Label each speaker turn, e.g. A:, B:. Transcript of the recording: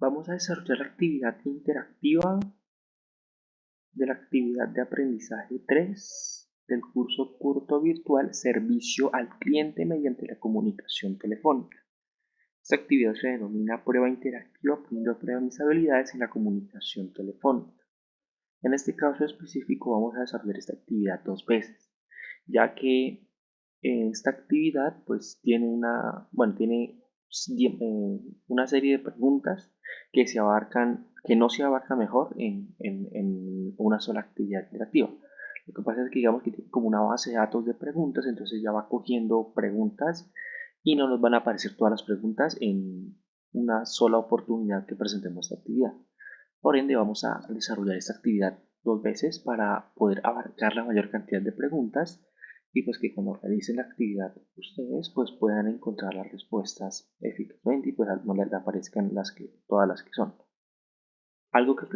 A: Vamos a desarrollar la actividad interactiva de la actividad de aprendizaje 3 del curso curto virtual Servicio al cliente mediante la comunicación telefónica. Esta actividad se denomina prueba interactiva poniendo a prueba mis habilidades en la comunicación telefónica. En este caso específico vamos a desarrollar esta actividad dos veces, ya que esta actividad pues tiene una, bueno, tiene eh, una serie de preguntas que se abarcan, que no se abarca mejor en, en, una sola actividad interactiva. Lo que pasa es que digamos que tiene como una base de datos de preguntas, entonces ya va cogiendo preguntas y no nos van a aparecer todas las preguntas en una sola oportunidad que presentemos esta actividad. Por ende vamos a desarrollar esta actividad dos veces para poder abarcar la mayor cantidad de preguntas y pues que cuando realicen la actividad ustedes pues puedan encontrar las respuestas eficazmente y pues no les aparezcan las que, todas las que son. Algo que